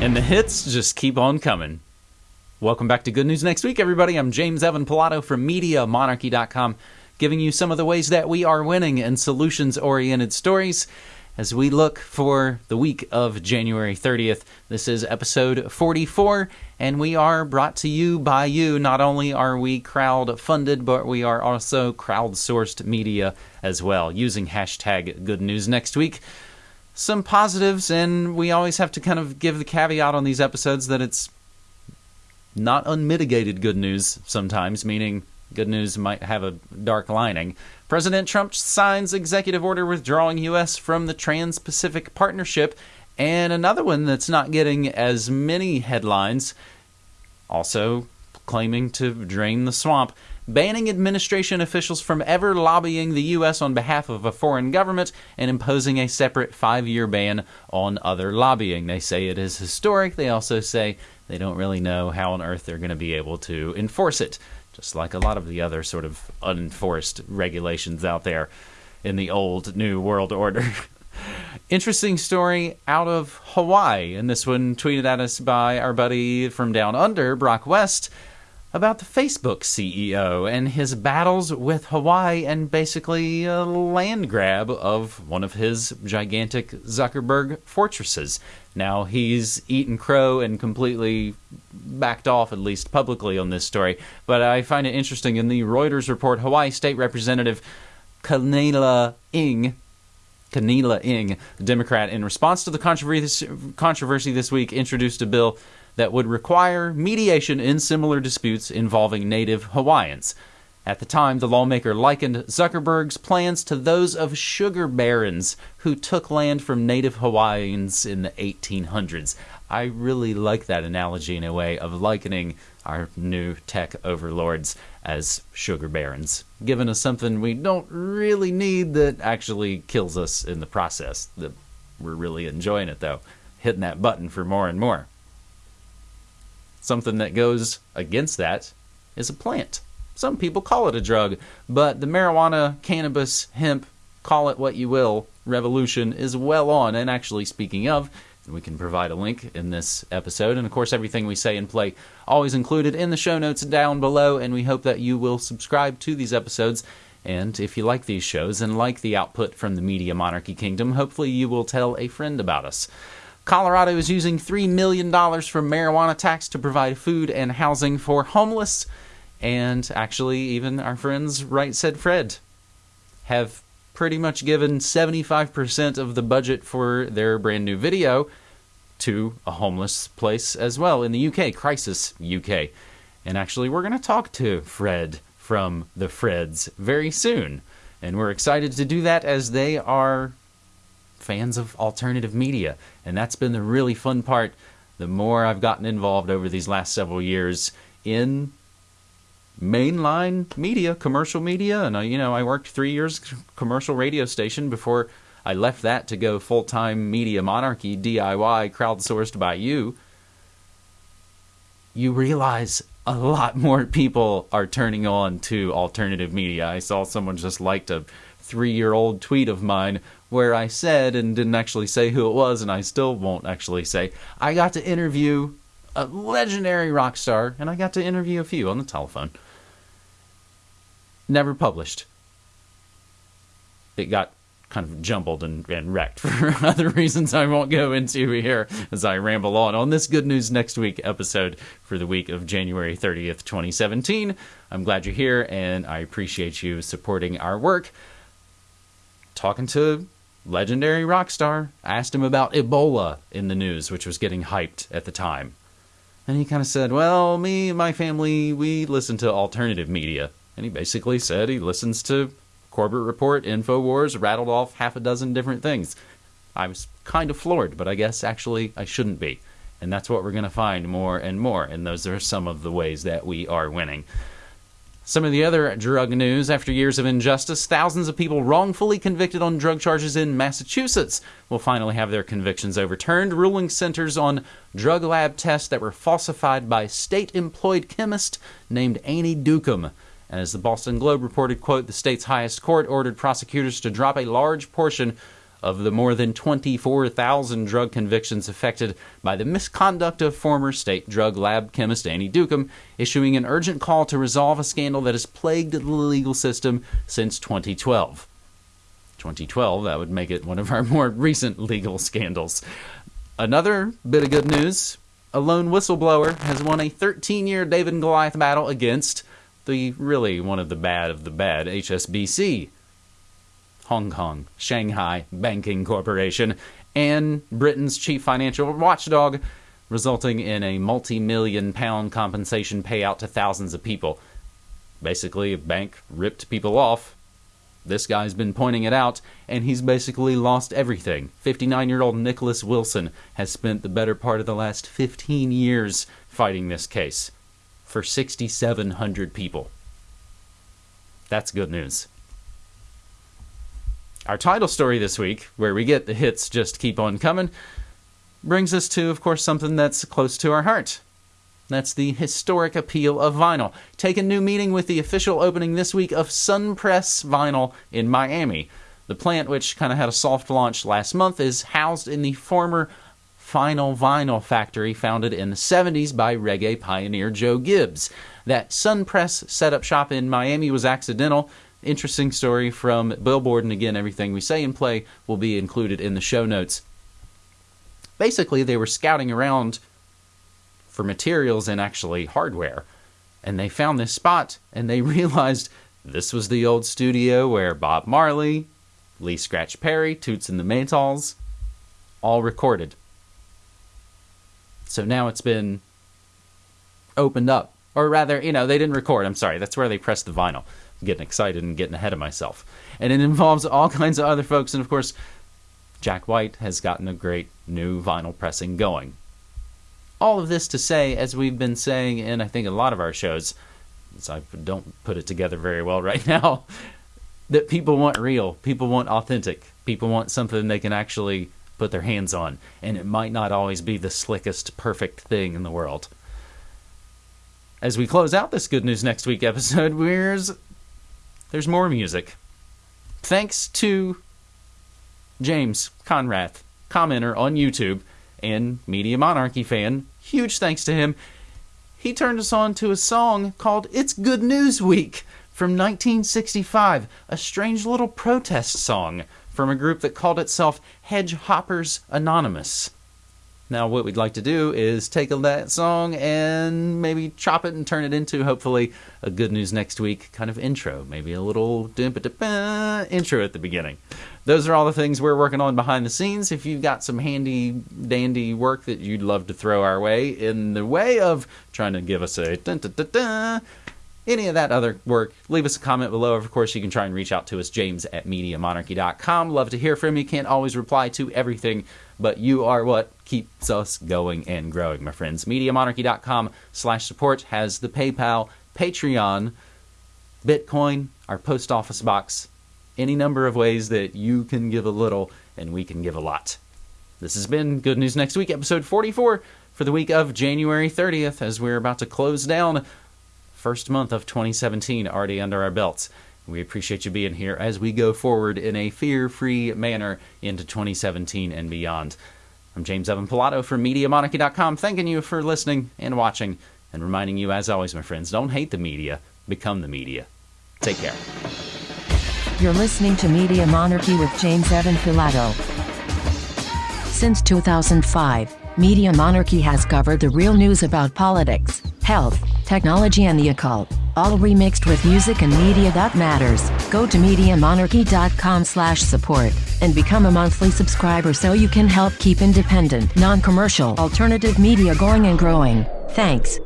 And the hits just keep on coming. Welcome back to Good News Next Week, everybody. I'm James Evan Pilato from MediaMonarchy.com, giving you some of the ways that we are winning and solutions oriented stories as we look for the week of January 30th. This is episode 44, and we are brought to you by you. Not only are we crowd funded, but we are also crowdsourced media as well, using hashtag Good News Next Week some positives, and we always have to kind of give the caveat on these episodes that it's not unmitigated good news sometimes, meaning good news might have a dark lining. President Trump signs executive order withdrawing U.S. from the Trans Pacific Partnership, and another one that's not getting as many headlines, also claiming to drain the swamp banning administration officials from ever lobbying the U.S. on behalf of a foreign government and imposing a separate five year ban on other lobbying. They say it is historic. They also say they don't really know how on earth they're going to be able to enforce it, just like a lot of the other sort of unenforced regulations out there in the old New World Order. Interesting story out of Hawaii, and this one tweeted at us by our buddy from down under, Brock West about the Facebook CEO and his battles with Hawaii and basically a land grab of one of his gigantic Zuckerberg fortresses. Now, he's eaten crow and completely backed off, at least publicly, on this story, but I find it interesting. In the Reuters report, Hawaii State Representative Kaniela Ing Kaniela Ing, the Democrat, in response to the controversy this week, introduced a bill that would require mediation in similar disputes involving native Hawaiians. At the time, the lawmaker likened Zuckerberg's plans to those of sugar barons who took land from native Hawaiians in the 1800s. I really like that analogy in a way of likening our new tech overlords as sugar barons, giving us something we don't really need that actually kills us in the process. We're really enjoying it though, hitting that button for more and more. Something that goes against that is a plant. Some people call it a drug, but the marijuana, cannabis, hemp, call it what you will, revolution is well on. And actually, speaking of, we can provide a link in this episode. And of course, everything we say and play always included in the show notes down below. And we hope that you will subscribe to these episodes. And if you like these shows and like the output from the Media Monarchy Kingdom, hopefully you will tell a friend about us. Colorado is using $3 million from marijuana tax to provide food and housing for homeless. And actually, even our friends, Right Said Fred, have pretty much given 75% of the budget for their brand new video to a homeless place as well in the UK, Crisis UK. And actually, we're going to talk to Fred from the Freds very soon. And we're excited to do that as they are fans of alternative media. And that's been the really fun part. The more I've gotten involved over these last several years in mainline media, commercial media, and I, you know, I worked three years commercial radio station before I left that to go full time media monarchy, DIY, crowdsourced by you. You realize a lot more people are turning on to alternative media. I saw someone just liked a three year old tweet of mine where I said and didn't actually say who it was, and I still won't actually say. I got to interview a legendary rock star, and I got to interview a few on the telephone. Never published. It got kind of jumbled and, and wrecked for other reasons I won't go into here as I ramble on on this Good News Next Week episode for the week of January 30th, 2017. I'm glad you're here, and I appreciate you supporting our work. Talking to legendary rock star, asked him about Ebola in the news, which was getting hyped at the time. And he kind of said, Well, me and my family, we listen to alternative media. And he basically said he listens to Corbett Report, InfoWars, rattled off half a dozen different things. I was kind of floored, but I guess actually I shouldn't be. And that's what we're going to find more and more. And those are some of the ways that we are winning. Some of the other drug news after years of injustice, thousands of people wrongfully convicted on drug charges in Massachusetts will finally have their convictions overturned. Ruling centers on drug lab tests that were falsified by state employed chemist named Annie Dookhan. And as the Boston Globe reported, quote, the state's highest court ordered prosecutors to drop a large portion of the more than 24,000 drug convictions affected by the misconduct of former state drug lab chemist Annie Dookhan, issuing an urgent call to resolve a scandal that has plagued the legal system since 2012. 2012, that would make it one of our more recent legal scandals. Another bit of good news a lone whistleblower has won a 13 year David and Goliath battle against the really one of the bad of the bad HSBC, Hong Kong, Shanghai Banking Corporation, and Britain's chief financial watchdog, resulting in a multi million pound compensation payout to thousands of people. Basically, a bank ripped people off this guy's been pointing it out, and he's basically lost everything. 59 year old Nicholas Wilson has spent the better part of the last 15 years fighting this case for 6,700 people. That's good news. Our title story this week, where we get the hits just keep on coming, brings us to, of course, something that's close to our heart that's the historic appeal of vinyl. Take a new meaning with the official opening this week of Sunpress Vinyl in Miami. The plant, which kind of had a soft launch last month, is housed in the former Final Vinyl factory founded in the 70s by reggae pioneer Joe Gibbs. That Sunpress setup shop in Miami was accidental. Interesting story from Billboard, and again, everything we say and play will be included in the show notes. Basically, they were scouting around for materials and actually hardware. And they found this spot and they realized this was the old studio where Bob Marley, Lee Scratch Perry, Toots and the Maytals all recorded. So now it's been opened up. Or rather, you know, they didn't record. I'm sorry. That's where they pressed the vinyl. I'm getting excited and getting ahead of myself. And it involves all kinds of other folks. And of course, Jack White has gotten a great new vinyl pressing going all of this to say, as we've been saying in I think a lot of our shows, so I don't put it together very well right now, that people want real, people want authentic, people want something they can actually put their hands on, and it might not always be the slickest, perfect thing in the world. As we close out this Good News Next Week episode, there's, there's more music. Thanks to James Conrath, commenter on YouTube and Media Monarchy fan, huge thanks to him, he turned us on to a song called It's Good News Week from 1965, a strange little protest song from a group that called itself Hedgehoppers Anonymous. Now, what we'd like to do is take that song and maybe chop it and turn it into, hopefully, a Good News Next Week kind of intro. Maybe a little intro at the beginning. Those are all the things we're working on behind the scenes. If you've got some handy dandy work that you'd love to throw our way in the way of trying to give us a any of that other work, leave us a comment below. Of course, you can try and reach out to us, james at MediaMonarchy.com. Love to hear from you. Can't always reply to everything, but you are what keeps us going and growing, my friends. MediaMonarchy.com slash support has the PayPal, Patreon, Bitcoin, our post office box, any number of ways that you can give a little and we can give a lot. This has been Good News Next Week, episode 44 for the week of January 30th, as we're about to close down first month of 2017 already under our belts. We appreciate you being here as we go forward in a fear free manner into 2017 and beyond. I'm James Evan Pilato from MediaMonarchy.com, thanking you for listening and watching, and reminding you, as always, my friends, don't hate the media, become the media. Take care. You're listening to Media Monarchy with James Evan Pilato. Since 2005, Media Monarchy has covered the real news about politics, health, technology and the occult, all remixed with music and media that matters. Go to MediaMonarchy.com slash support and become a monthly subscriber so you can help keep independent, non-commercial, alternative media going and growing. Thanks.